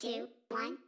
two, one,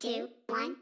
two, one,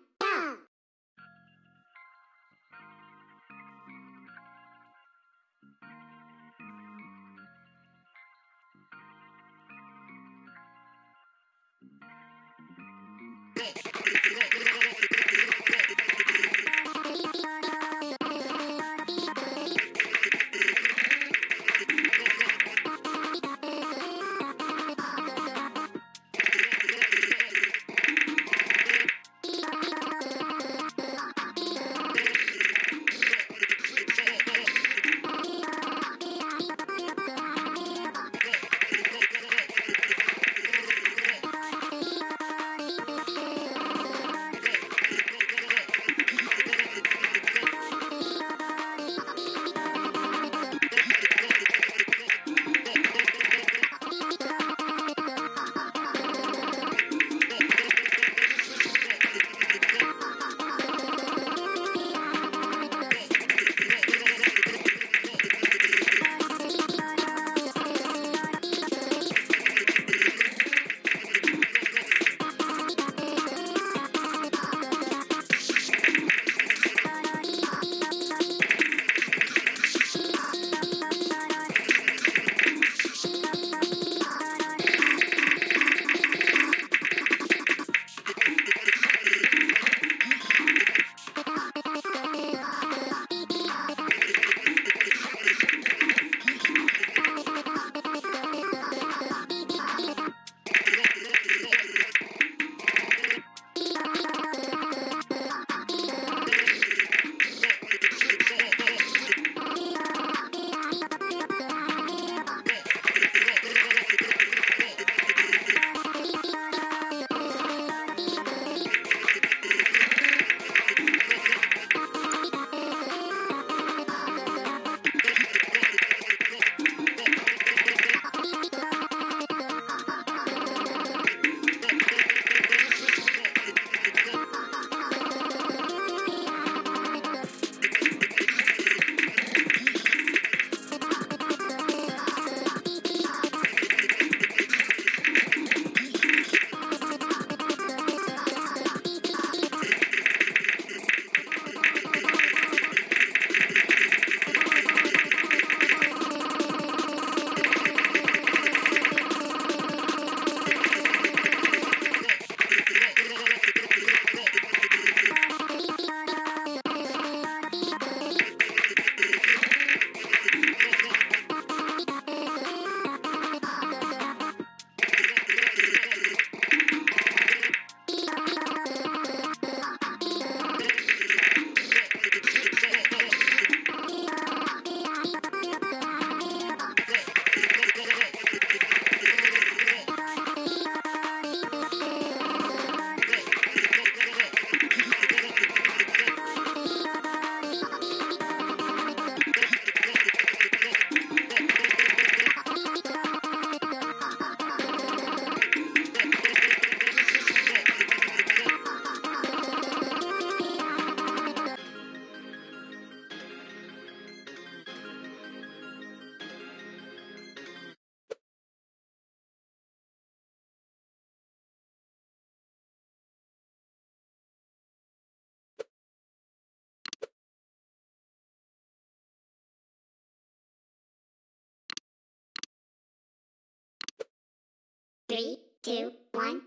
Three, two, one,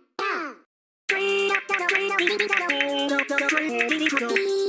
go.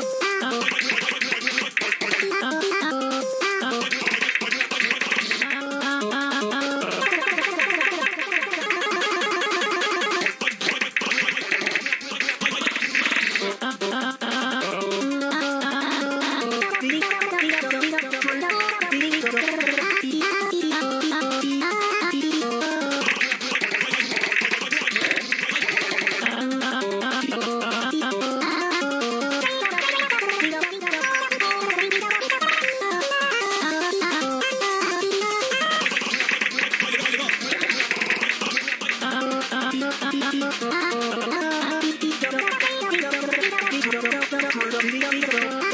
Thank you.